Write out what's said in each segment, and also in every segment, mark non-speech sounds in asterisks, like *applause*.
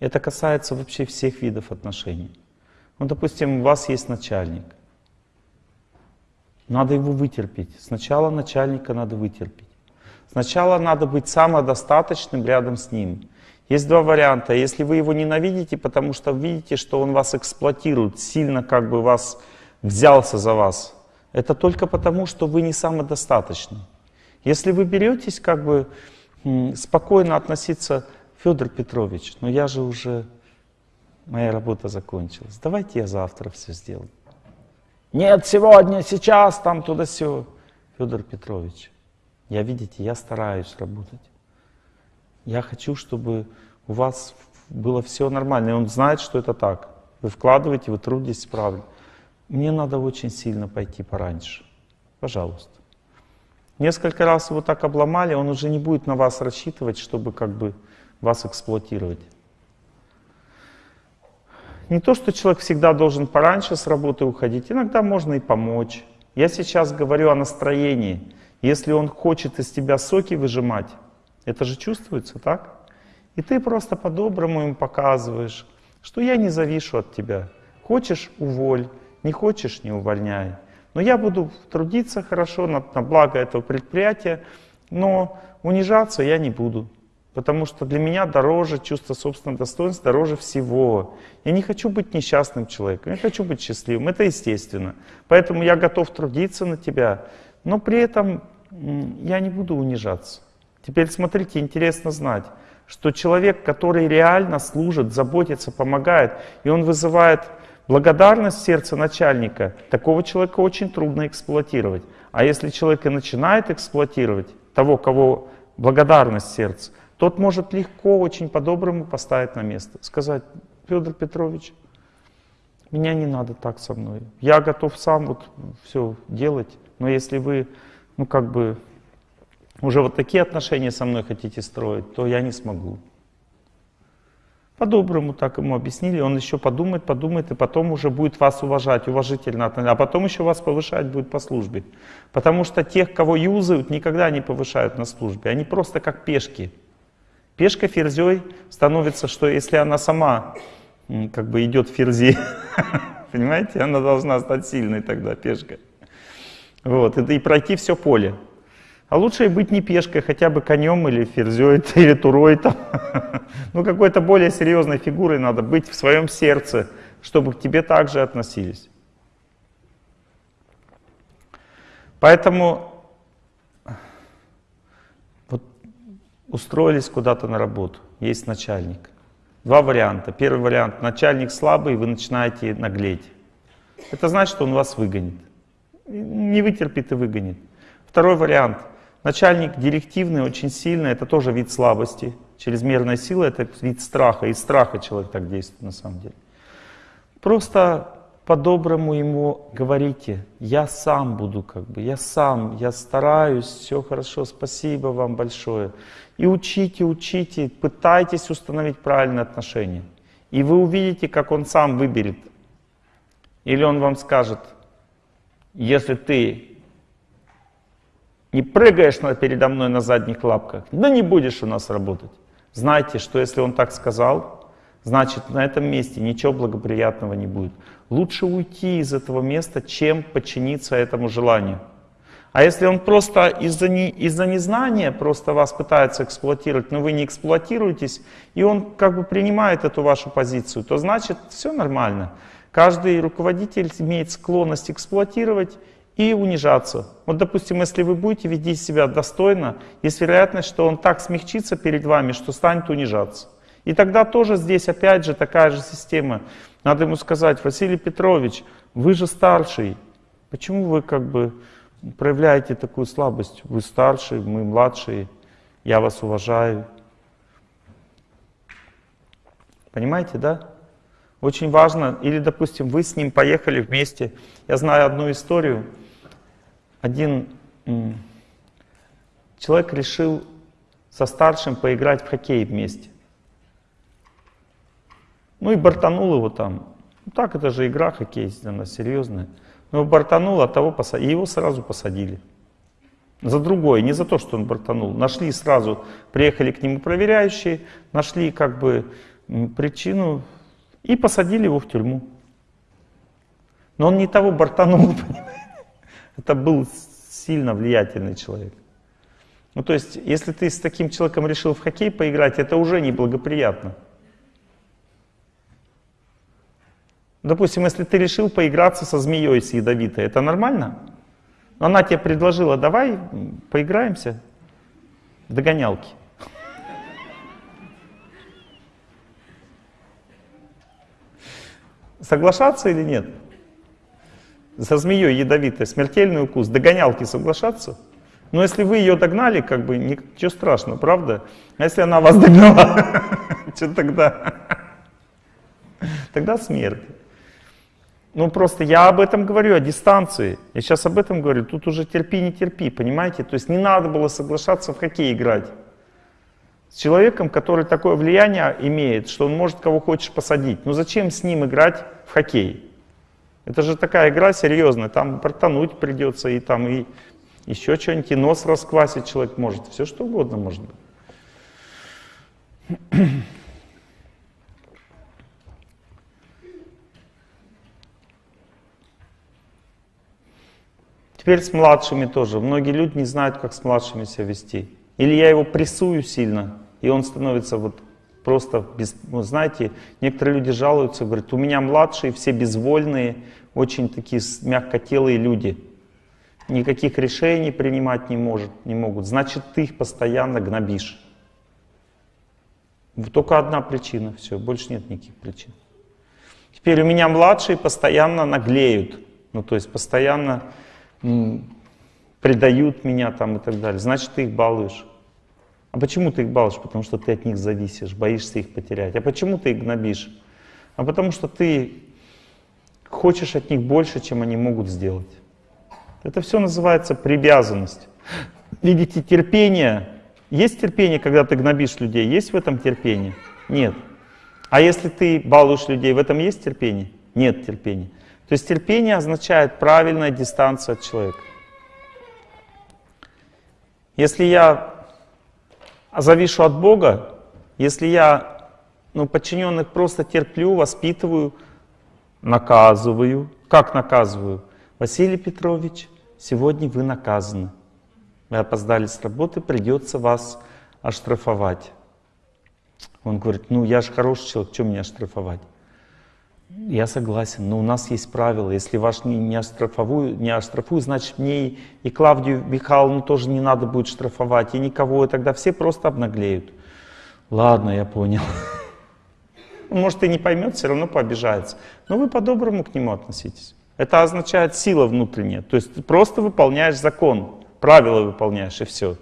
Это касается вообще всех видов отношений. Ну, допустим, у вас есть начальник. Надо его вытерпеть. Сначала начальника надо вытерпеть. Сначала надо быть самодостаточным рядом с ним. Есть два варианта. Если вы его ненавидите, потому что видите, что он вас эксплуатирует, сильно как бы вас взялся за вас, это только потому, что вы не самодостаточны. Если вы беретесь как бы спокойно относиться, Федор Петрович, но я же уже, моя работа закончилась, давайте я завтра все сделаю. Нет, сегодня, сейчас, там, туда все. Федор Петрович, я, видите, я стараюсь работать. Я хочу, чтобы у вас было все нормально. И он знает, что это так. Вы вкладываете, вы трудитесь правильно. Мне надо очень сильно пойти пораньше. Пожалуйста. Несколько раз его так обломали, он уже не будет на вас рассчитывать, чтобы как бы вас эксплуатировать. Не то, что человек всегда должен пораньше с работы уходить, иногда можно и помочь. Я сейчас говорю о настроении. Если он хочет из тебя соки выжимать, это же чувствуется, так? И ты просто по-доброму ему показываешь, что я не завишу от тебя. Хочешь — уволь, не хочешь — не увольняй. Но я буду трудиться хорошо на, на благо этого предприятия, но унижаться я не буду. Потому что для меня дороже чувство собственного достоинства, дороже всего. Я не хочу быть несчастным человеком, я хочу быть счастливым, это естественно. Поэтому я готов трудиться на тебя, но при этом я не буду унижаться. Теперь смотрите, интересно знать, что человек, который реально служит, заботится, помогает, и он вызывает благодарность в сердце начальника, такого человека очень трудно эксплуатировать. А если человек и начинает эксплуатировать того, кого благодарность сердца, тот может легко, очень по-доброму поставить на место. Сказать, Федор Петрович, меня не надо так со мной. Я готов сам вот все делать, но если вы, ну как бы, уже вот такие отношения со мной хотите строить, то я не смогу. По-доброму так ему объяснили, он еще подумает, подумает, и потом уже будет вас уважать, уважительно относиться, а потом еще вас повышать будет по службе. Потому что тех, кого юзают, никогда не повышают на службе, они просто как пешки. Пешка ферзей становится, что если она сама как бы идет ферзи, *laughs* понимаете, она должна стать сильной тогда, пешка. Вот, и, и пройти все поле. А лучше и быть не пешкой, хотя бы конем или ферзей, *laughs* или турой там. *laughs* ну, какой-то более серьезной фигурой надо быть в своем сердце, чтобы к тебе также относились. Поэтому устроились куда-то на работу, есть начальник. Два варианта. Первый вариант, начальник слабый, вы начинаете наглеть. Это значит, что он вас выгонит. Не вытерпит и выгонит. Второй вариант, начальник директивный, очень сильный, это тоже вид слабости. Чрезмерная сила — это вид страха, из страха человек так действует на самом деле. Просто по-доброму ему говорите, я сам буду как бы, я сам, я стараюсь, все хорошо, спасибо вам большое. И учите, учите, пытайтесь установить правильные отношения. И вы увидите, как он сам выберет. Или он вам скажет, если ты не прыгаешь передо мной на задних лапках, да не будешь у нас работать. Знайте, что если он так сказал, значит на этом месте ничего благоприятного не будет. Лучше уйти из этого места, чем подчиниться этому желанию. А если он просто из-за не, из незнания просто вас пытается эксплуатировать, но вы не эксплуатируетесь, и он как бы принимает эту вашу позицию, то значит все нормально. Каждый руководитель имеет склонность эксплуатировать и унижаться. Вот, допустим, если вы будете вести себя достойно, есть вероятность, что он так смягчится перед вами, что станет унижаться. И тогда тоже здесь опять же такая же система. Надо ему сказать, Василий Петрович, вы же старший, почему вы как бы проявляете такую слабость. Вы старшие, мы младшие, я вас уважаю. Понимаете, да? Очень важно, или, допустим, вы с ним поехали вместе. Я знаю одну историю. Один человек решил со старшим поиграть в хоккей вместе. Ну и бортанул его там. Ну так, это же игра хоккей, она серьезная. Но бортанул, от того посадили, и его сразу посадили. За другое, не за то, что он бортанул. Нашли сразу, приехали к нему проверяющие, нашли как бы причину и посадили его в тюрьму. Но он не того бортанул, *laughs* понимаете? Это был сильно влиятельный человек. Ну то есть, если ты с таким человеком решил в хоккей поиграть, это уже неблагоприятно. Допустим, если ты решил поиграться со змеей с ядовитой, это нормально? Она тебе предложила, давай поиграемся догонялки. Соглашаться или нет? За змеей ядовитой, смертельный укус, догонялки соглашаться? Но если вы ее догнали, как бы ничего страшного, правда? А если она вас догнала, *laughs* что тогда? Тогда смерть. Ну просто я об этом говорю, о дистанции. Я сейчас об этом говорю. Тут уже терпи, не терпи, понимаете? То есть не надо было соглашаться в хоккей играть. С человеком, который такое влияние имеет, что он может кого хочешь посадить. Ну зачем с ним играть в хоккей? Это же такая игра серьезная, там протонуть придется, и там и еще что-нибудь, и нос расквасить человек может, все что угодно может быть. Теперь с младшими тоже. Многие люди не знают, как с младшими себя вести. Или я его прессую сильно, и он становится вот просто, без, ну, знаете, некоторые люди жалуются, говорят, у меня младшие, все безвольные, очень такие мягкотелые люди. Никаких решений принимать не, может, не могут. Значит, ты их постоянно гнобишь. Только одна причина, все, больше нет никаких причин. Теперь у меня младшие постоянно наглеют. Ну, то есть постоянно предают меня там и так далее. Значит, ты их балуешь. А почему ты их балуешь? Потому что ты от них зависишь, боишься их потерять. А почему ты их гнобишь? А потому что ты хочешь от них больше, чем они могут сделать. Это все называется привязанность. Видите, терпение. Есть терпение, когда ты гнобишь людей? Есть в этом терпение? Нет. А если ты балуешь людей, в этом есть терпение? Нет терпения. То есть терпение означает правильная дистанция от человека. Если я завишу от Бога, если я ну, подчиненных просто терплю, воспитываю, наказываю. Как наказываю? Василий Петрович, сегодня вы наказаны. Вы опоздали с работы, придется вас оштрафовать. Он говорит, ну я же хороший человек, что меня оштрафовать? Я согласен, но у нас есть правила. Если ваш не, не, оштрафую, не оштрафую, значит мне и, и Клавдию Михайловну тоже не надо будет штрафовать, и никого, и тогда все просто обнаглеют. Ладно, я понял. *laughs* Может и не поймет, все равно пообижается. Но вы по-доброму к нему относитесь. Это означает сила внутренняя. То есть ты просто выполняешь закон, правила выполняешь и все.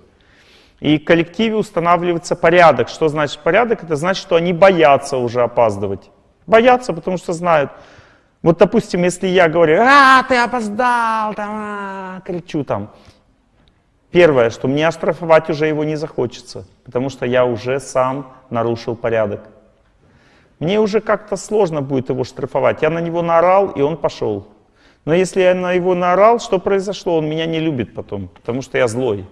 И в коллективе устанавливается порядок. Что значит порядок? Это значит, что они боятся уже опаздывать. Боятся, потому что знают. Вот, допустим, если я говорю, а, ты опоздал, там, а, кричу там. Первое, что мне оштрафовать уже его не захочется, потому что я уже сам нарушил порядок. Мне уже как-то сложно будет его штрафовать. Я на него наорал, и он пошел. Но если я на его наорал, что произошло? Он меня не любит потом, потому что я злой.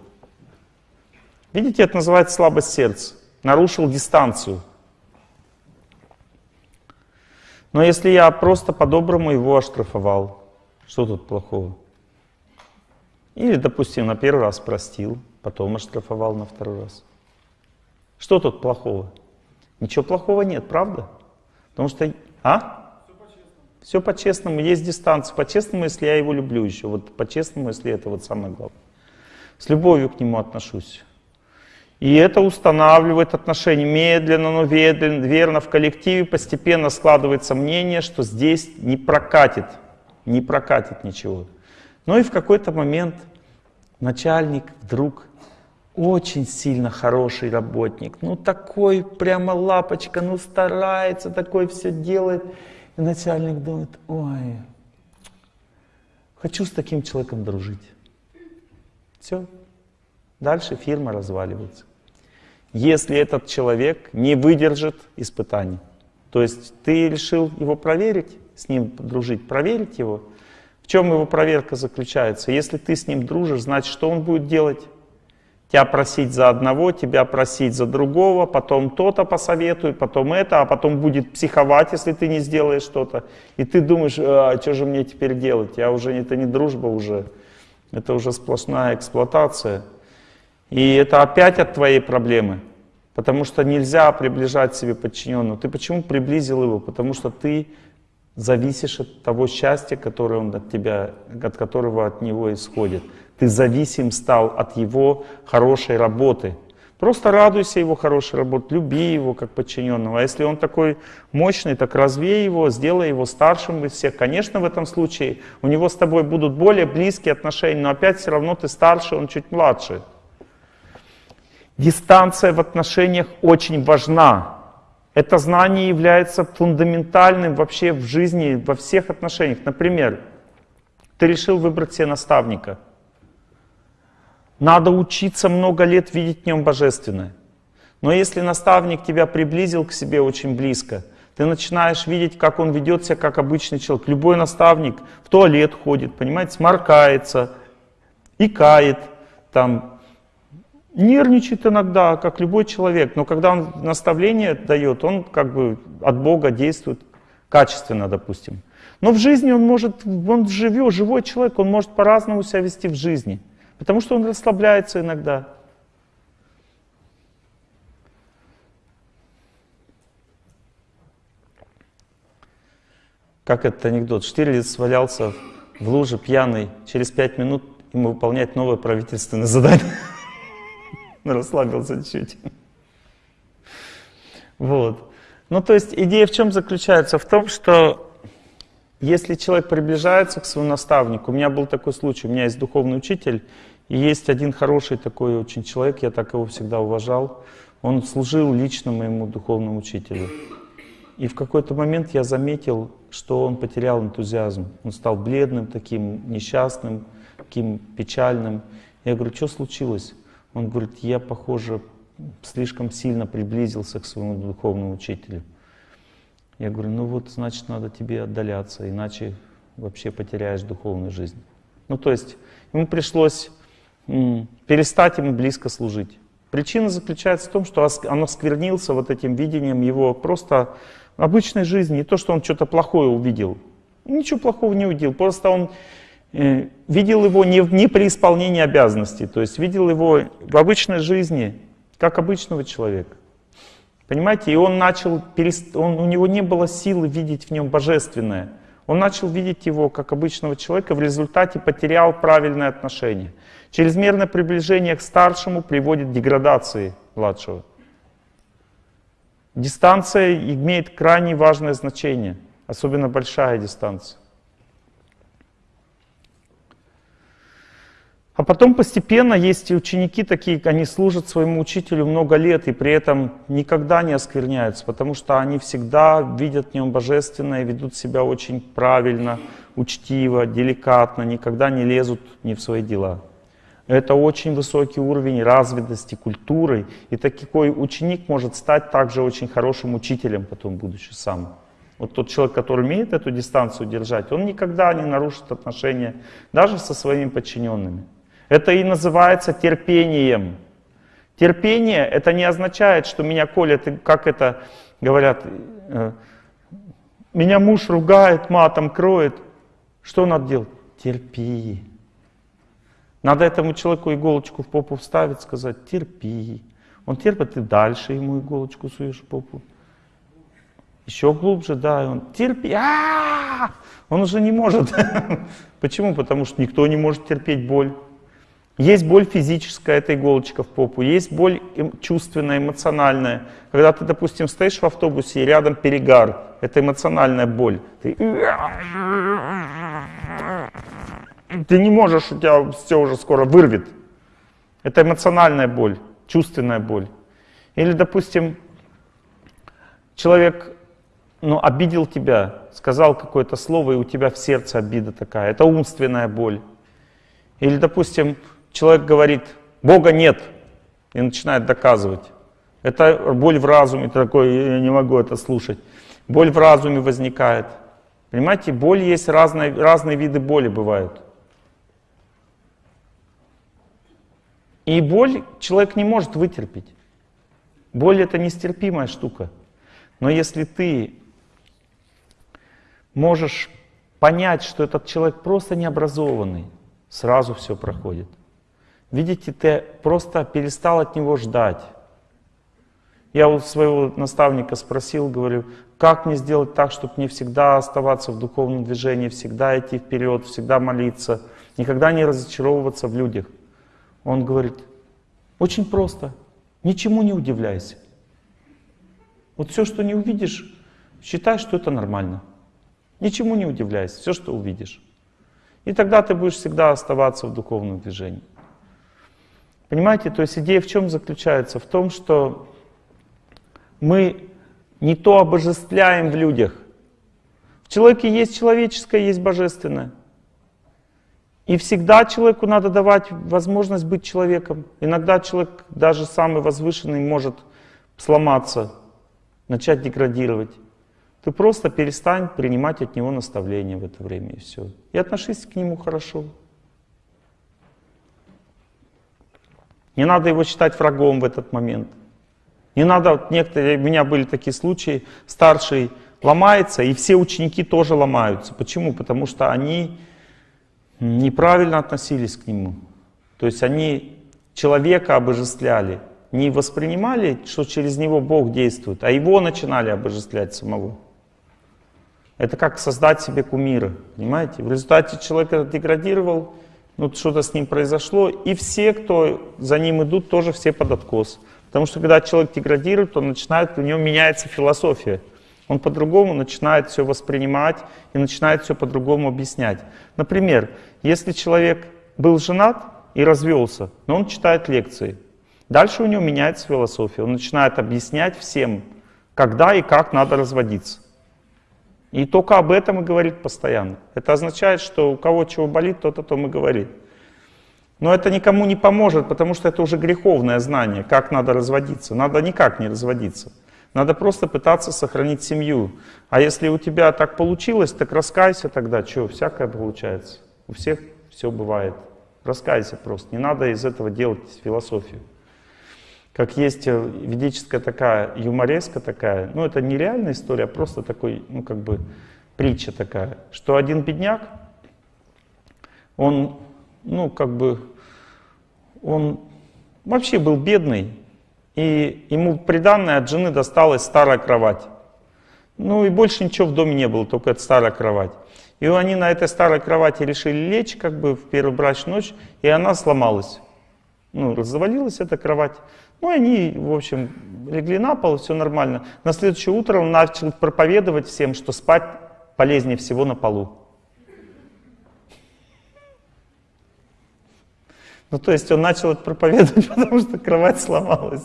Видите, это называется слабость сердца. Нарушил дистанцию. Но если я просто по-доброму его оштрафовал, что тут плохого? Или, допустим, на первый раз простил, потом оштрафовал на второй раз. Что тут плохого? Ничего плохого нет, правда? Потому что... А? Все по-честному. Есть дистанция. По-честному, если я его люблю еще. Вот по-честному, если это вот самое главное. С любовью к нему отношусь. И это устанавливает отношения медленно, но верно, в коллективе постепенно складывается мнение, что здесь не прокатит, не прокатит ничего. Но и в какой-то момент начальник вдруг очень сильно хороший работник, ну такой прямо лапочка, ну старается, такой все делает. И начальник думает, ой, хочу с таким человеком дружить. Все, Дальше фирма разваливается. Если этот человек не выдержит испытаний. То есть ты решил его проверить, с ним дружить, проверить его. В чем его проверка заключается? Если ты с ним дружишь, значит, что он будет делать? тебя просить за одного, тебя просить за другого, потом то-то посоветует, потом это, а потом будет психовать, если ты не сделаешь что-то. И ты думаешь, а, что же мне теперь делать? Я уже, это не дружба уже, это уже сплошная эксплуатация. И это опять от твоей проблемы. Потому что нельзя приближать себе подчиненного. Ты почему приблизил его? Потому что ты зависишь от того счастья, которое он от тебя, от которого от него исходит. Ты зависим стал от его хорошей работы. Просто радуйся его хорошей работе, люби его как подчиненного. А если он такой мощный, так развей его, сделай его старшим из всех. Конечно, в этом случае у него с тобой будут более близкие отношения, но опять все равно ты старше, он чуть младше. Дистанция в отношениях очень важна. Это знание является фундаментальным вообще в жизни, во всех отношениях. Например, ты решил выбрать себе наставника. Надо учиться много лет видеть в нем божественное. Но если наставник тебя приблизил к себе очень близко, ты начинаешь видеть, как он ведет себя как обычный человек. Любой наставник в туалет ходит, понимаете, сморкается, икает, там, нервничает иногда, как любой человек, но когда он наставление дает, он как бы от Бога действует качественно, допустим. Но в жизни он может, он живет, живой человек, он может по-разному себя вести в жизни, потому что он расслабляется иногда. Как этот анекдот? Штирлиц свалялся в луже пьяный, через пять минут ему выполнять новое правительственное задание. *laughs* расслабился чуть. Вот. Ну, то есть идея в чем заключается? В том, что если человек приближается к своему наставнику, у меня был такой случай, у меня есть духовный учитель, и есть один хороший такой очень человек, я так его всегда уважал, он служил лично моему духовному учителю. И в какой-то момент я заметил, что он потерял энтузиазм. Он стал бледным, таким несчастным, таким печальным. Я говорю, что случилось? Он говорит, я, похоже, слишком сильно приблизился к своему духовному учителю. Я говорю, ну вот, значит, надо тебе отдаляться, иначе вообще потеряешь духовную жизнь. Ну, то есть, ему пришлось перестать ему близко служить. Причина заключается в том, что он осквернился вот этим видением его просто обычной жизни. Не то, что он что-то плохое увидел. Ничего плохого не увидел. Просто он видел его не, не при исполнении обязанностей, то есть видел его в обычной жизни, как обычного человека. Понимаете, и он начал, он, у него не было силы видеть в нем божественное. Он начал видеть его как обычного человека, в результате потерял правильное отношение. Чрезмерное приближение к старшему приводит к деградации младшего. Дистанция имеет крайне важное значение, особенно большая дистанция. А потом постепенно есть и ученики такие, они служат своему учителю много лет и при этом никогда не оскверняются, потому что они всегда видят в нем божественное, ведут себя очень правильно, учтиво, деликатно, никогда не лезут ни в свои дела. Это очень высокий уровень развитости культуры, и такой ученик может стать также очень хорошим учителем потом, будучи сам. Вот тот человек, который умеет эту дистанцию держать, он никогда не нарушит отношения даже со своими подчиненными. Это и называется терпением. Терпение это не означает, что меня колят, как это говорят, э, меня муж ругает, матом кроет. Что надо делать? Терпи. Надо этому человеку иголочку в попу вставить, сказать, терпи. Он терпит, и дальше ему иголочку суешь в попу. Еще глубже, да, и он терпи. А -а -а! Он уже не может. *laughs* Почему? Потому что никто не может терпеть боль. Есть боль физическая, это иголочка в попу, есть боль чувственная, эмоциональная. Когда ты, допустим, стоишь в автобусе и рядом перегар, это эмоциональная боль. Ты, ты не можешь, у тебя все уже скоро вырвет. Это эмоциональная боль, чувственная боль. Или, допустим, человек ну, обидел тебя, сказал какое-то слово, и у тебя в сердце обида такая. Это умственная боль. Или, допустим, человек говорит, Бога нет, и начинает доказывать. Это боль в разуме, такой, я не могу это слушать. Боль в разуме возникает. Понимаете, боль есть, разные, разные виды боли бывают. И боль человек не может вытерпеть. Боль это нестерпимая штука. Но если ты можешь понять, что этот человек просто необразованный, сразу все проходит. Видите, ты просто перестал от него ждать. Я у своего наставника спросил, говорю, как мне сделать так, чтобы мне всегда оставаться в духовном движении, всегда идти вперед, всегда молиться, никогда не разочаровываться в людях. Он говорит, очень просто, ничему не удивляйся. Вот все, что не увидишь, считай, что это нормально. Ничему не удивляйся, все, что увидишь. И тогда ты будешь всегда оставаться в духовном движении. Понимаете, то есть идея в чем заключается? В том, что мы не то обожествляем в людях. В человеке есть человеческое, есть божественное. И всегда человеку надо давать возможность быть человеком. Иногда человек, даже самый возвышенный, может сломаться, начать деградировать. Ты просто перестань принимать от него наставления в это время, и все. И отношись к нему хорошо. Не надо его считать врагом в этот момент. Не надо, вот некоторые, у меня были такие случаи, старший ломается, и все ученики тоже ломаются. Почему? Потому что они неправильно относились к нему. То есть они человека обожествляли, не воспринимали, что через него Бог действует, а его начинали обожествлять самого. Это как создать себе кумира, понимаете? В результате человек деградировал, ну что-то с ним произошло, и все, кто за ним идут, тоже все под откос. Потому что когда человек деградирует, он начинает, у него меняется философия. Он по-другому начинает все воспринимать и начинает все по-другому объяснять. Например, если человек был женат и развелся, но он читает лекции, дальше у него меняется философия. Он начинает объяснять всем, когда и как надо разводиться. И только об этом и говорит постоянно. Это означает, что у кого чего болит, тот о том и говорит. Но это никому не поможет, потому что это уже греховное знание, как надо разводиться. Надо никак не разводиться. Надо просто пытаться сохранить семью. А если у тебя так получилось, так раскайся тогда. Что, всякое получается. У всех все бывает. Раскайся просто. Не надо из этого делать философию. Как есть э, ведическая такая юмореска такая, ну это не реальная история, а просто такой, ну как бы притча такая, что один бедняк, он, ну как бы, он вообще был бедный, и ему приданное от жены досталась старая кровать. Ну и больше ничего в доме не было, только эта старая кровать. И они на этой старой кровати решили лечь как бы в первую брачную ночь, и она сломалась. Ну, развалилась эта кровать. Ну, они, в общем, легли на пол, все нормально. На следующее утро он начал проповедовать всем, что спать полезнее всего на полу. Ну, то есть он начал это проповедовать, *laughs* потому что кровать сломалась.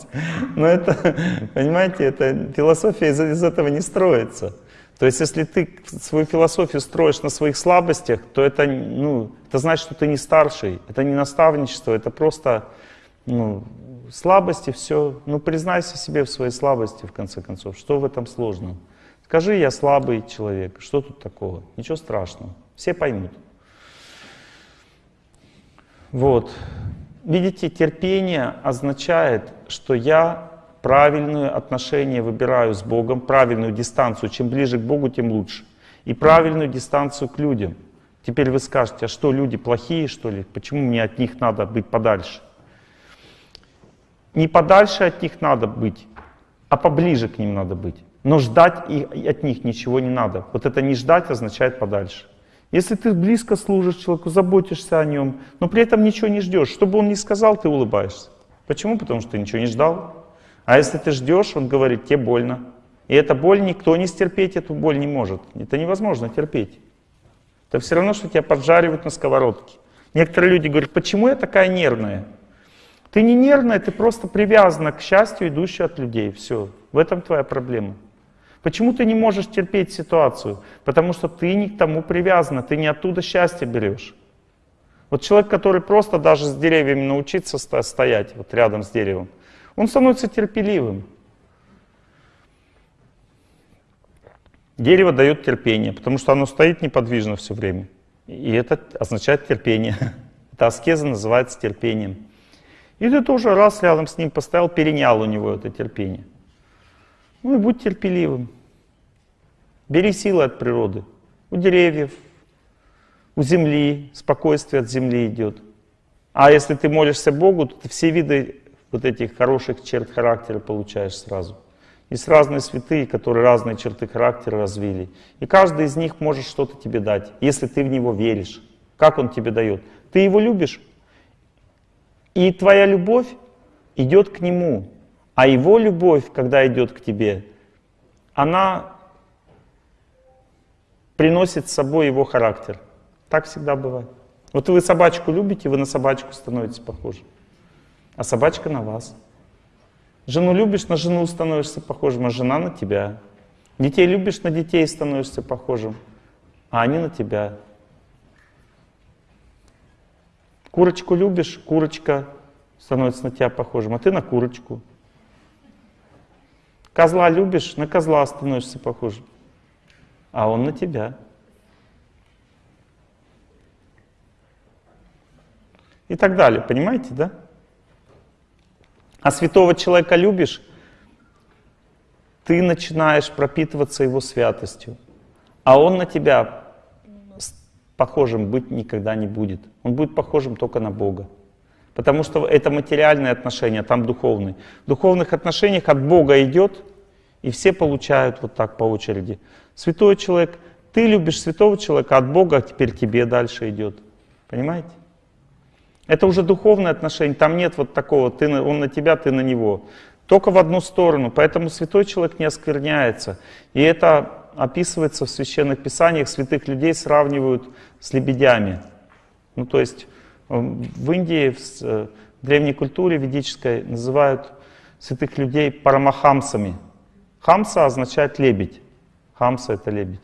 Но это, понимаете, это философия из, из этого не строится. То есть если ты свою философию строишь на своих слабостях, то это, ну, это значит, что ты не старший, это не наставничество, это просто ну, слабости, все. Ну, признайся себе в своей слабости, в конце концов. Что в этом сложного? Скажи, я слабый человек. Что тут такого? Ничего страшного. Все поймут. Вот. Видите, терпение означает, что я правильное отношение выбираю с Богом, правильную дистанцию. Чем ближе к Богу, тем лучше. И правильную дистанцию к людям. Теперь вы скажете, а что, люди плохие, что ли? Почему мне от них надо быть подальше? Не подальше от них надо быть, а поближе к ним надо быть. Но ждать и от них ничего не надо. Вот это не ждать означает подальше. Если ты близко служишь человеку, заботишься о нем, но при этом ничего не ждешь, что бы он ни сказал, ты улыбаешься. Почему? Потому что ты ничего не ждал. А если ты ждешь, он говорит, тебе больно. И эта боль, никто не стерпеть эту боль не может. Это невозможно терпеть. Это все равно, что тебя поджаривают на сковородке. Некоторые люди говорят, почему я такая нервная? Ты не нервная, ты просто привязана к счастью, идущей от людей. Все. В этом твоя проблема. Почему ты не можешь терпеть ситуацию? Потому что ты не к тому привязана, ты не оттуда счастье берешь. Вот человек, который просто даже с деревьями научится стоять вот рядом с деревом, он становится терпеливым. Дерево дает терпение, потому что оно стоит неподвижно все время. И это означает терпение. *laughs* Эта аскеза называется терпением. И ты тоже раз рядом с ним поставил, перенял у него это терпение. Ну и будь терпеливым. Бери силы от природы. У деревьев, у земли, спокойствие от земли идет. А если ты молишься Богу, то ты все виды вот этих хороших черт характера получаешь сразу. Есть разные святые, которые разные черты характера развили. И каждый из них может что-то тебе дать, если ты в него веришь. Как он тебе дает? Ты его любишь, и твоя любовь идет к нему. А его любовь, когда идет к тебе, она приносит с собой его характер. Так всегда бывает. Вот вы собачку любите, вы на собачку становитесь похожи. А собачка на вас. Жену любишь, на жену становишься похожим, а жена на тебя. Детей любишь, на детей становишься похожим, а они на тебя. Курочку любишь, курочка становится на тебя похожим, а ты на курочку. Козла любишь, на козла становишься похожим, а он на тебя. И так далее, понимаете, да? А святого человека любишь, ты начинаешь пропитываться его святостью, а он на тебя похожим быть никогда не будет. Он будет похожим только на Бога. Потому что это материальные отношения, там духовные. В духовных отношениях от Бога идет, и все получают вот так по очереди. Святой человек, ты любишь святого человека, от Бога а теперь тебе дальше идет. Понимаете? Это уже духовное отношение, там нет вот такого, ты, он на тебя, ты на него. Только в одну сторону, поэтому святой человек не оскверняется. И это описывается в священных писаниях, святых людей сравнивают с лебедями. Ну то есть эм, в Индии, в э, древней культуре ведической называют святых людей парамахамсами. Хамса означает лебедь. Хамса это лебедь.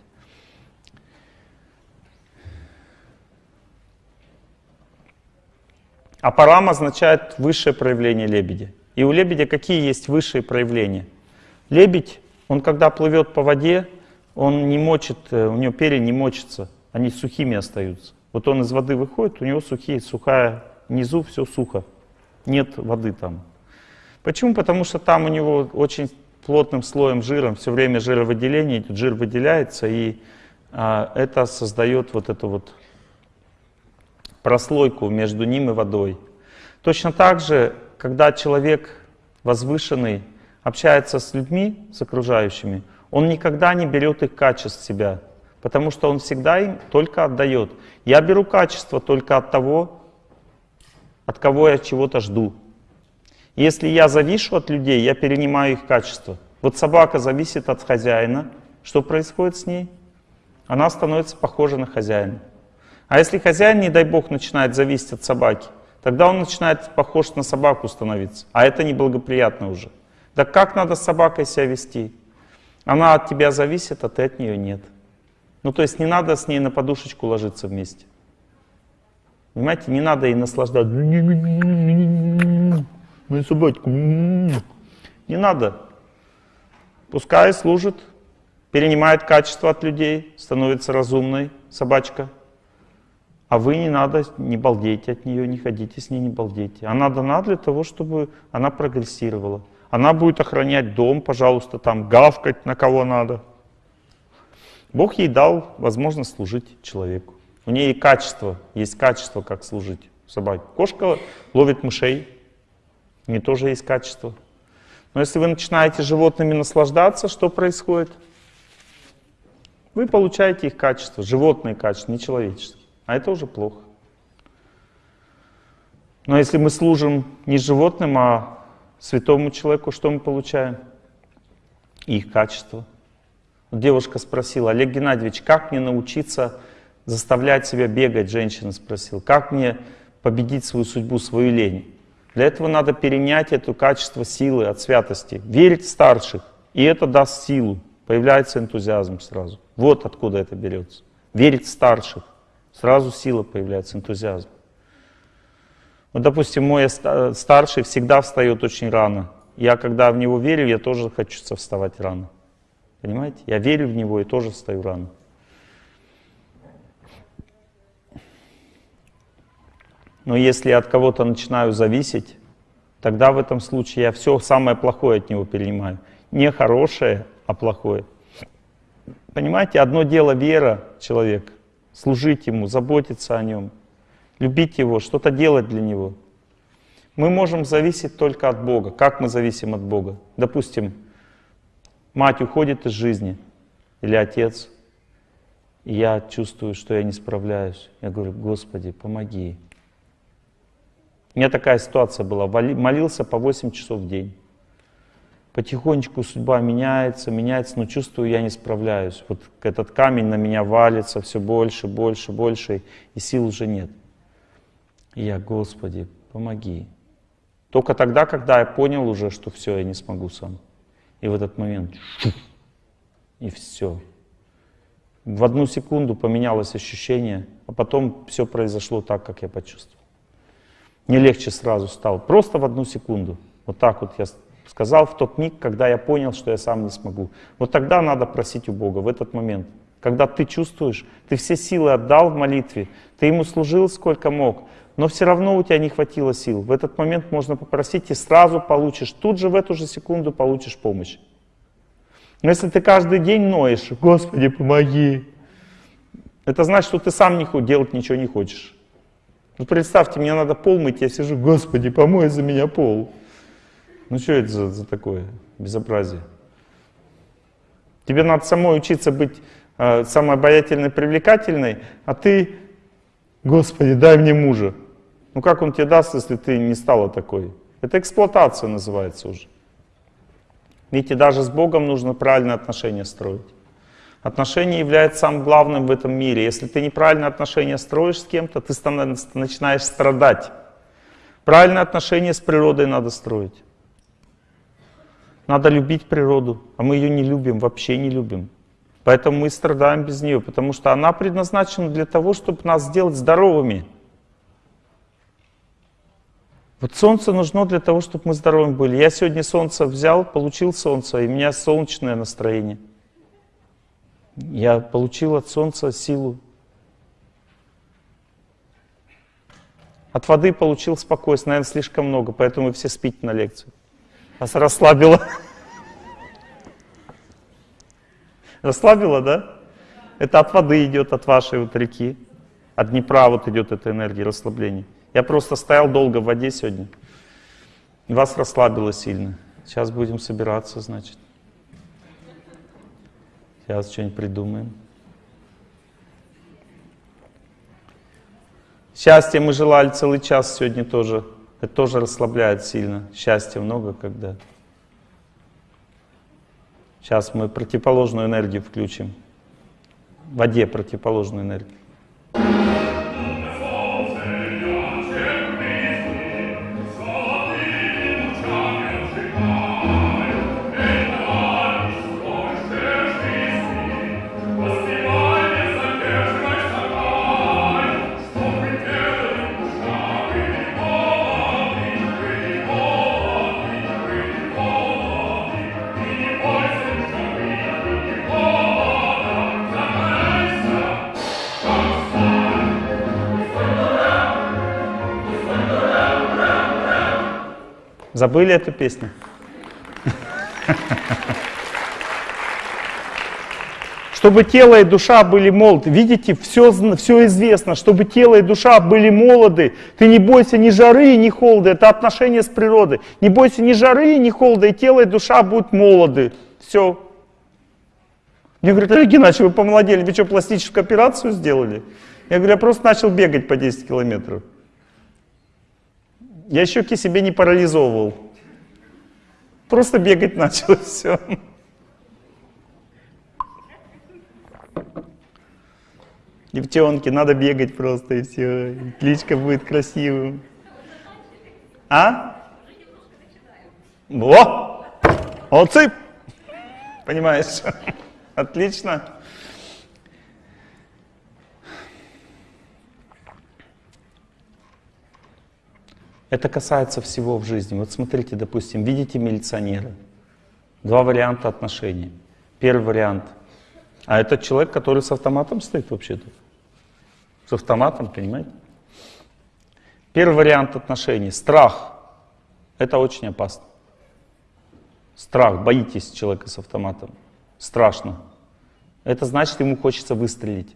А парам означает высшее проявление лебедя. И у лебедя какие есть высшие проявления? Лебедь, он когда плывет по воде, он не мочит, э, у него перья не мочатся, они сухими остаются. Вот он из воды выходит, у него сухие, сухая, внизу все сухо, нет воды там. Почему? Потому что там у него очень плотным слоем жиром все время жировыделение идет, жир выделяется, и а, это создает вот эту вот прослойку между ним и водой. Точно так же, когда человек возвышенный общается с людьми, с окружающими, он никогда не берет их качеств себя, потому что он всегда им только отдает. Я беру качество только от того, от кого я чего-то жду. Если я завишу от людей, я перенимаю их качество. Вот собака зависит от хозяина. Что происходит с ней? Она становится похожа на хозяина. А если хозяин, не дай бог, начинает зависеть от собаки, тогда он начинает похож на собаку становиться. А это неблагоприятно уже. Да как надо с собакой себя вести? Она от тебя зависит, а ты от нее нет. Ну то есть не надо с ней на подушечку ложиться вместе. Понимаете, не надо ей наслаждаться. Мою собачку. Не надо. Пускай служит, перенимает качество от людей, становится разумной собачка. А вы не надо, не балдейте от нее, не ходите с ней, не балдейте. Она дана для того, чтобы она прогрессировала. Она будет охранять дом, пожалуйста, там гавкать на кого надо. Бог ей дал возможность служить человеку. У нее качество, есть качество, как служить собаке. Кошка ловит мышей, у нее тоже есть качество. Но если вы начинаете животными наслаждаться, что происходит? Вы получаете их качество, животные качества, не человеческие. А это уже плохо. Но если мы служим не животным, а святому человеку, что мы получаем? Их качество. Девушка спросила, Олег Геннадьевич, как мне научиться заставлять себя бегать, женщина спросила, как мне победить свою судьбу, свою лень? Для этого надо перенять это качество силы от святости, верить в старших, и это даст силу, появляется энтузиазм сразу. Вот откуда это берется. Верить в старших. Сразу сила появляется, энтузиазм. Вот, допустим, мой старший всегда встает очень рано. Я, когда в него верю, я тоже хочу вставать рано. Понимаете? Я верю в него и тоже встаю рано. Но если я от кого-то начинаю зависеть, тогда в этом случае я все самое плохое от него перенимаю. Не хорошее, а плохое. Понимаете, одно дело вера человека, служить ему, заботиться о нем, любить его, что-то делать для него. Мы можем зависеть только от Бога. Как мы зависим от Бога? Допустим, мать уходит из жизни, или отец, и я чувствую, что я не справляюсь. Я говорю, Господи, помоги. У меня такая ситуация была. Молился по 8 часов в день. Потихонечку судьба меняется, меняется, но чувствую, я не справляюсь. Вот этот камень на меня валится все больше, больше, больше, и сил уже нет. И я, Господи, помоги. Только тогда, когда я понял уже, что все, я не смогу сам. И в этот момент, и все. В одну секунду поменялось ощущение, а потом все произошло так, как я почувствовал. Не легче сразу стало, просто в одну секунду. Вот так вот я сказал в тот миг, когда я понял, что я сам не смогу. Вот тогда надо просить у Бога, в этот момент. Когда ты чувствуешь, ты все силы отдал в молитве, ты ему служил сколько мог, но все равно у тебя не хватило сил. В этот момент можно попросить и сразу получишь, тут же в эту же секунду получишь помощь. Но если ты каждый день ноешь, Господи, помоги, это значит, что ты сам не, делать ничего не хочешь. Ну представьте, мне надо пол мыть, я сижу, Господи, помой за меня пол. Ну что это за, за такое безобразие? Тебе надо самой учиться быть э, самой обаятельной, привлекательной, а ты, Господи, дай мне мужа. Ну как он тебе даст, если ты не стала такой? Это эксплуатация называется уже. Видите, даже с Богом нужно правильные отношения строить. Отношения являются самым главным в этом мире. Если ты неправильные отношения строишь с кем-то, ты начинаешь страдать. Правильные отношения с природой надо строить. Надо любить природу, а мы ее не любим, вообще не любим. Поэтому мы страдаем без нее, потому что она предназначена для того, чтобы нас сделать здоровыми. Вот солнце нужно для того, чтобы мы здоровыми были. Я сегодня солнце взял, получил солнце, и у меня солнечное настроение. Я получил от солнца силу. От воды получил спокойствие, наверное, слишком много, поэтому вы все спите на лекции. Вас расслабило. Расслабило, да? Это от воды идет, от вашей вот реки. От Днепра вот идет эта энергия расслабления. Я просто стоял долго в воде сегодня. Вас расслабило сильно. Сейчас будем собираться, значит. Сейчас что-нибудь придумаем. Счастье мы желали целый час сегодня тоже. Это тоже расслабляет сильно. Счастья много когда. Сейчас мы противоположную энергию включим. В воде противоположную энергию. Забыли эту песню? Чтобы тело и душа были молоды. Видите, все, все известно. Чтобы тело и душа были молоды. Ты не бойся ни жары, ни холода. Это отношение с природой. Не бойся ни жары, ни холода. И тело и душа будут молоды. Все. Мне говорят, Олег Геннадьевич, вы помолодели. Вы что, пластическую операцию сделали? Я говорю, я просто начал бегать по 10 километров. Я щеки себе не парализовывал. Просто бегать начал, *laughs* все. Девчонки, надо бегать просто, и все. И кличка будет красивым. А? Во! Молодцы! Понимаешь? *laughs* Отлично. Это касается всего в жизни. Вот смотрите, допустим, видите милиционера. Два варианта отношений. Первый вариант. А это человек, который с автоматом стоит вообще-то. С автоматом, понимаете? Первый вариант отношений. Страх. Это очень опасно. Страх, боитесь человека с автоматом. Страшно. Это значит, ему хочется выстрелить.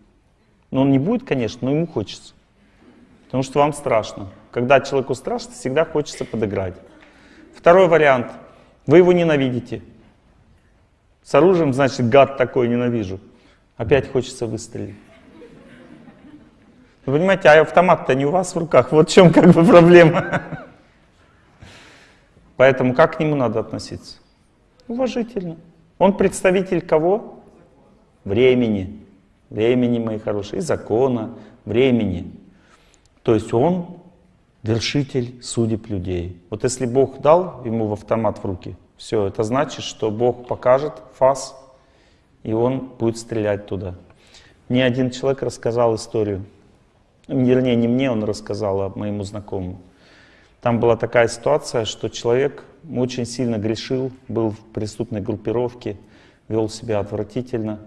Но он не будет, конечно, но ему хочется. Потому что вам страшно. Когда человеку страшно, всегда хочется подыграть. Второй вариант. Вы его ненавидите. С оружием, значит, гад такой ненавижу. Опять хочется выстрелить. Вы понимаете, а автомат-то не у вас в руках. Вот в чем как бы проблема. Поэтому как к нему надо относиться? Уважительно. Он представитель кого? Времени. Времени, мои хорошие. И закона, времени. То есть он вершитель судеб людей. Вот если Бог дал ему в автомат в руки, все, это значит, что Бог покажет фас, и он будет стрелять туда. Мне один человек рассказал историю. Вернее, не мне он рассказал, а моему знакомому. Там была такая ситуация, что человек очень сильно грешил, был в преступной группировке, вел себя отвратительно.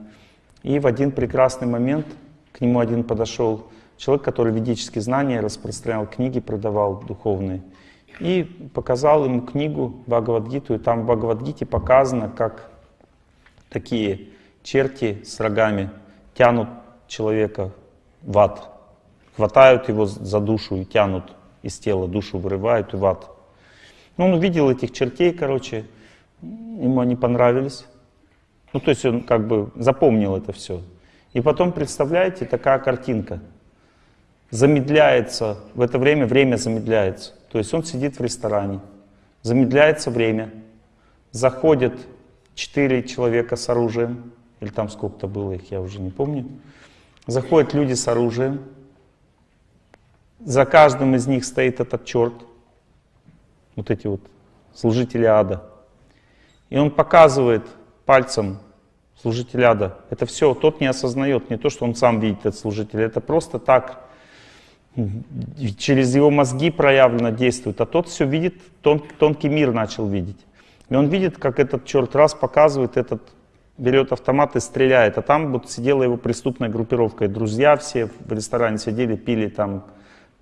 И в один прекрасный момент к нему один подошел человек, который ведические знания распространял, книги продавал духовные. И показал ему книгу Бхагавадгиту, и там в Бхагавадгите показано, как такие черти с рогами тянут человека в ад, хватают его за душу и тянут из тела, душу вырывают и в ад. Ну, он увидел этих чертей, короче, ему они понравились. Ну, то есть он как бы запомнил это все. И потом, представляете, такая картинка. Замедляется, в это время время замедляется. То есть он сидит в ресторане, замедляется время, заходят четыре человека с оружием, или там сколько-то было их, я уже не помню. Заходят люди с оружием, за каждым из них стоит этот черт, вот эти вот служители ада. И он показывает пальцем служителя ада. Это все, тот не осознает, не то, что он сам видит этот служитель, это просто так через его мозги проявлено действует, а тот все видит, тон, тонкий мир начал видеть. И он видит, как этот черт раз показывает, этот берет автомат и стреляет, а там вот сидела его преступная группировка, и друзья все в ресторане сидели, пили там,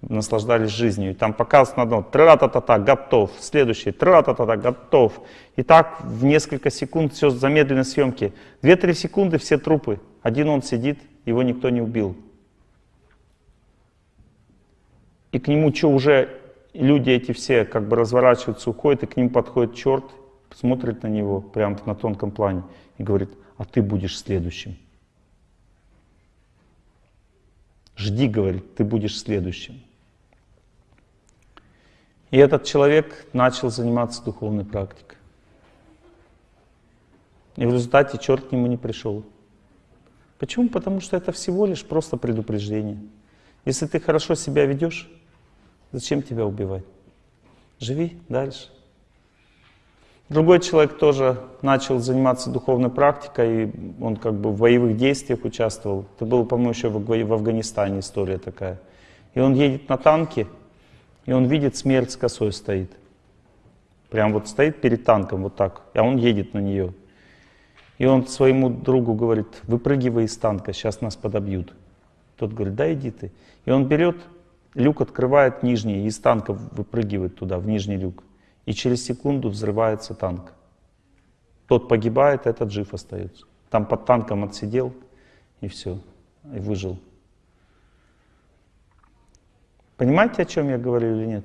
наслаждались жизнью. И там показывается на одно, тра-та-та-та, готов, следующий, тра-та-та-та, готов. И так в несколько секунд все замедленной съемки. Две-три секунды все трупы, один он сидит, его никто не убил. И к нему что уже люди эти все как бы разворачиваются, уходят, и к ним подходит черт, смотрит на него прямо на тонком плане и говорит, а ты будешь следующим. Жди, говорит, ты будешь следующим. И этот человек начал заниматься духовной практикой. И в результате черт к нему не пришел. Почему? Потому что это всего лишь просто предупреждение. Если ты хорошо себя ведешь, Зачем тебя убивать? Живи дальше. Другой человек тоже начал заниматься духовной практикой, и он как бы в боевых действиях участвовал. Это было, по-моему, еще в Афганистане история такая. И он едет на танке, и он видит, смерть с косой стоит. Прям вот стоит перед танком вот так, а он едет на нее. И он своему другу говорит, выпрыгивай из танка, сейчас нас подобьют. Тот говорит, да иди ты. И он берет Люк открывает нижний, из танка выпрыгивает туда, в нижний люк. И через секунду взрывается танк. Тот погибает, этот жив остается. Там под танком отсидел, и все, и выжил. Понимаете, о чем я говорю или нет?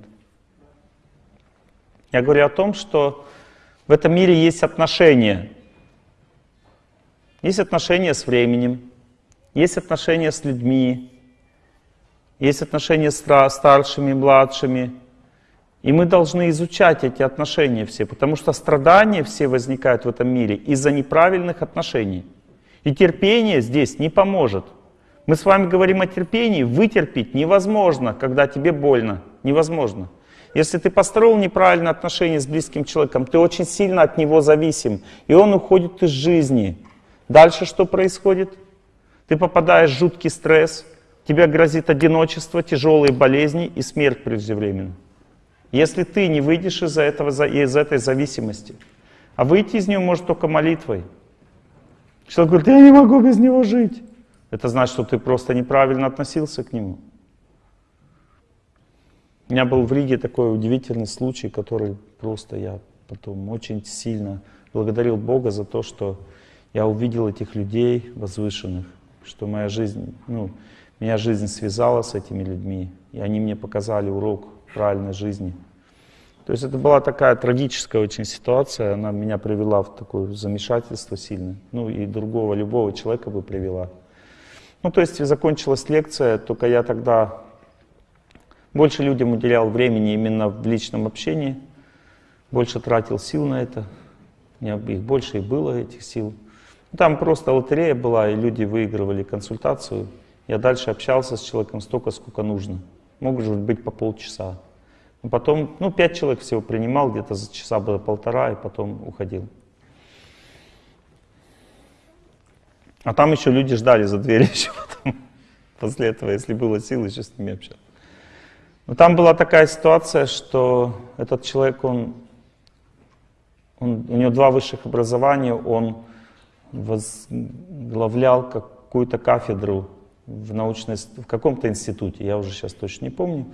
Я говорю о том, что в этом мире есть отношения. Есть отношения с временем, есть отношения с людьми, есть отношения с старшими, младшими. И мы должны изучать эти отношения все, потому что страдания все возникают в этом мире из-за неправильных отношений. И терпение здесь не поможет. Мы с вами говорим о терпении, вытерпеть невозможно, когда тебе больно. Невозможно. Если ты построил неправильные отношения с близким человеком, ты очень сильно от него зависим, и он уходит из жизни. Дальше что происходит? Ты попадаешь в жуткий стресс, тебе грозит одиночество, тяжелые болезни и смерть преждевременно. Если ты не выйдешь из, этого, из этой зависимости, а выйти из нее может только молитвой. Человек говорит, я не могу без него жить. Это значит, что ты просто неправильно относился к нему. У меня был в Риге такой удивительный случай, который просто я потом очень сильно благодарил Бога за то, что я увидел этих людей возвышенных, что моя жизнь, ну, меня жизнь связала с этими людьми, и они мне показали урок правильной жизни. То есть это была такая трагическая очень ситуация, она меня привела в такое замешательство сильное, ну и другого, любого человека бы привела. Ну то есть закончилась лекция, только я тогда больше людям уделял времени именно в личном общении, больше тратил сил на это, у меня их больше и было, этих сил. Там просто лотерея была, и люди выигрывали консультацию. Я дальше общался с человеком столько, сколько нужно. Может быть, по полчаса. Потом, ну, пять человек всего принимал, где-то за часа было полтора, и потом уходил. А там еще люди ждали за дверью *laughs* еще потом. После этого, если было сил, еще с ними общаться. Но там была такая ситуация, что этот человек, он, он, у него два высших образования, он возглавлял какую-то кафедру в, научной, в каком-то институте, я уже сейчас точно не помню.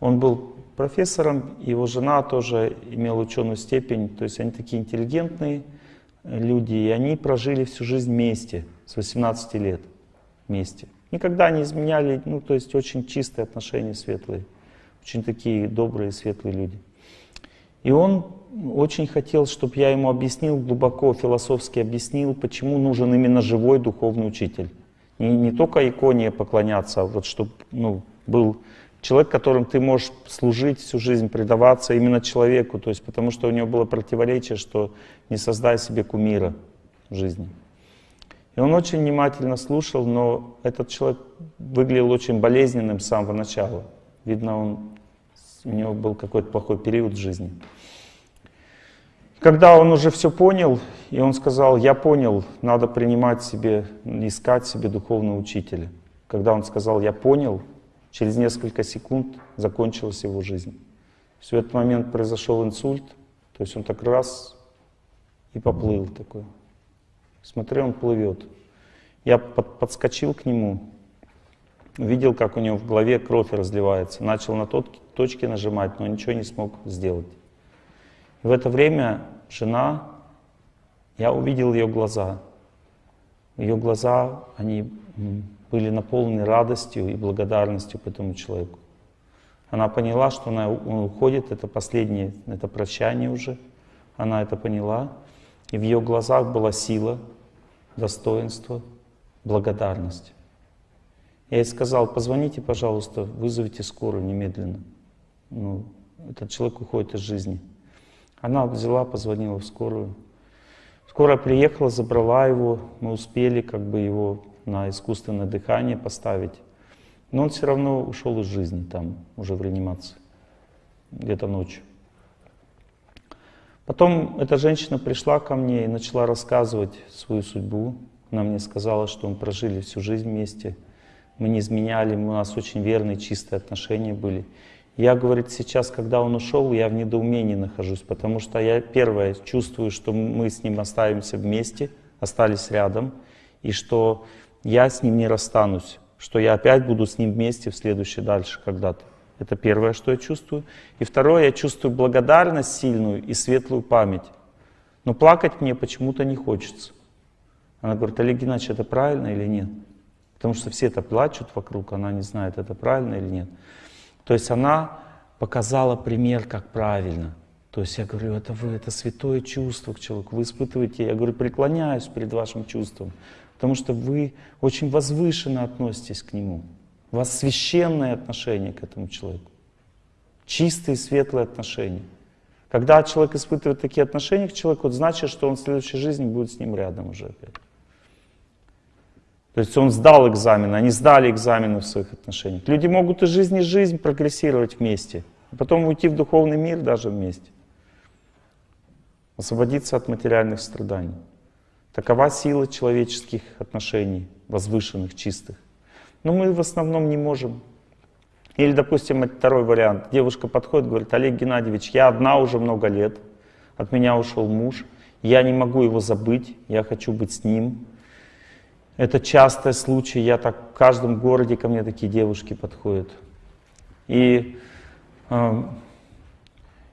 Он был профессором, его жена тоже имела ученую степень, то есть они такие интеллигентные люди, и они прожили всю жизнь вместе, с 18 лет вместе. Никогда не изменяли, ну то есть очень чистые отношения, светлые, очень такие добрые, светлые люди. И он очень хотел, чтобы я ему объяснил, глубоко философски объяснил, почему нужен именно живой духовный учитель. Не, не только иконе поклоняться, а вот чтобы ну, был человек, которым ты можешь служить всю жизнь, предаваться именно человеку, то есть потому что у него было противоречие, что не создай себе кумира в жизни. И он очень внимательно слушал, но этот человек выглядел очень болезненным с самого начала. Видно, он, у него был какой-то плохой период в жизни. Когда он уже все понял, и он сказал, я понял, надо принимать себе, искать себе духовного учителя. Когда он сказал, я понял, через несколько секунд закончилась его жизнь. В этот момент произошел инсульт, то есть он так раз и поплыл такой. Смотри, он плывет. Я под, подскочил к нему, увидел, как у него в голове кровь разливается. Начал на тот, точки нажимать, но ничего не смог сделать. В это время жена, я увидел ее глаза. Ее глаза, они были наполнены радостью и благодарностью к этому человеку. Она поняла, что она, он уходит, это последнее, это прощание уже. Она это поняла. И в ее глазах была сила, достоинство, благодарность. Я ей сказал, позвоните, пожалуйста, вызовите скорую немедленно. Ну, этот человек уходит из жизни. Она взяла, позвонила в скорую. Скорая приехала, забрала его, мы успели как бы его на искусственное дыхание поставить. Но он все равно ушел из жизни там, уже в реанимации, где-то ночью. Потом эта женщина пришла ко мне и начала рассказывать свою судьбу. Она мне сказала, что мы прожили всю жизнь вместе, мы не изменяли, у нас очень верные, чистые отношения были. Я, говорит, сейчас, когда он ушел, я в недоумении нахожусь, потому что я, первое, чувствую, что мы с ним оставимся вместе, остались рядом, и что я с ним не расстанусь, что я опять буду с ним вместе в следующий дальше когда-то. Это первое, что я чувствую. И второе, я чувствую благодарность сильную и светлую память. Но плакать мне почему-то не хочется. Она говорит, Олег Геннадьевич, это правильно или нет? Потому что все это плачут вокруг, она не знает, это правильно или нет. То есть она показала пример, как правильно. То есть я говорю, это вы, это святое чувство к человеку, вы испытываете, я говорю, преклоняюсь перед вашим чувством, потому что вы очень возвышенно относитесь к нему. У вас священное отношение к этому человеку, чистые, светлые отношения. Когда человек испытывает такие отношения к человеку, значит, что он в следующей жизни будет с ним рядом уже опять. То есть он сдал экзамен, они сдали экзамены в своих отношениях. Люди могут из жизни в жизнь прогрессировать вместе, а потом уйти в духовный мир даже вместе. Освободиться от материальных страданий. Такова сила человеческих отношений, возвышенных, чистых. Но мы в основном не можем. Или, допустим, второй вариант. Девушка подходит, говорит, Олег Геннадьевич, я одна уже много лет, от меня ушел муж, я не могу его забыть, я хочу быть с ним, это частый случай, я так в каждом городе ко мне такие девушки подходят. И э,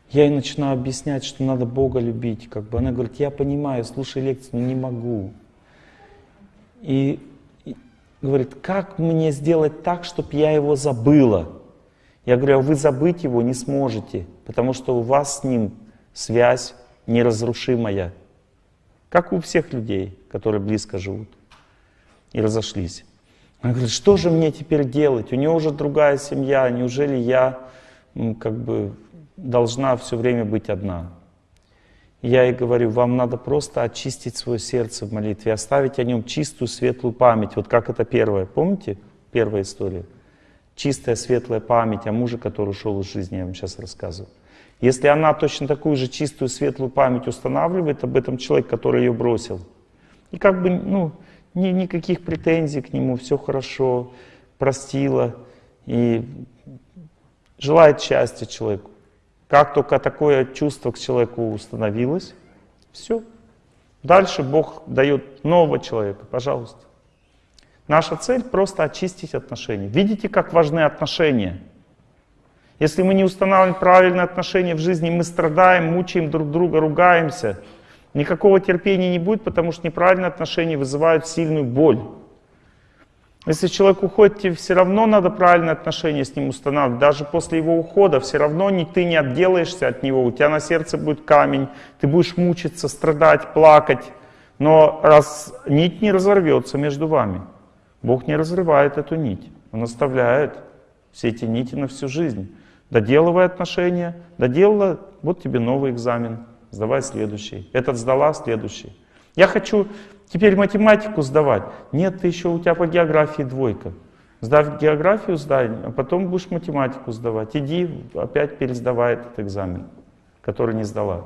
я ей начинаю объяснять, что надо Бога любить. Как бы она говорит, я понимаю, слушай лекцию, но не могу. И, и говорит, как мне сделать так, чтобы я его забыла? Я говорю, а вы забыть его не сможете, потому что у вас с ним связь неразрушимая. Как у всех людей, которые близко живут и разошлись. Она говорит, что же мне теперь делать? У нее уже другая семья, неужели я ну, как бы должна все время быть одна? я ей говорю, вам надо просто очистить свое сердце в молитве, оставить о нем чистую, светлую память. Вот как это первое, помните? Первая история. Чистая, светлая память о муже, который ушел из жизни, я вам сейчас рассказываю. Если она точно такую же чистую, светлую память устанавливает об этом человеке, который ее бросил, и как бы, ну, ни, никаких претензий к нему, все хорошо, простила и желает счастья человеку. Как только такое чувство к человеку установилось, все. Дальше Бог дает нового человека, пожалуйста. Наша цель просто очистить отношения. Видите, как важны отношения? Если мы не устанавливаем правильные отношения в жизни, мы страдаем, мучаем друг друга, ругаемся. Никакого терпения не будет, потому что неправильные отношения вызывают сильную боль. Если человек уходит, тебе все равно надо правильные отношения с ним устанавливать. Даже после его ухода все равно не, ты не отделаешься от него. У тебя на сердце будет камень, ты будешь мучиться, страдать, плакать. Но раз нить не разорвется между вами, Бог не разрывает эту нить. Он оставляет все эти нити на всю жизнь. Доделывай отношения, доделала, вот тебе новый экзамен, сдавай следующий. Этот сдала, следующий. Я хочу теперь математику сдавать. Нет, ты еще у тебя по географии двойка. Сдав географию, сдай, а потом будешь математику сдавать. Иди, опять пересдавай этот экзамен, который не сдала.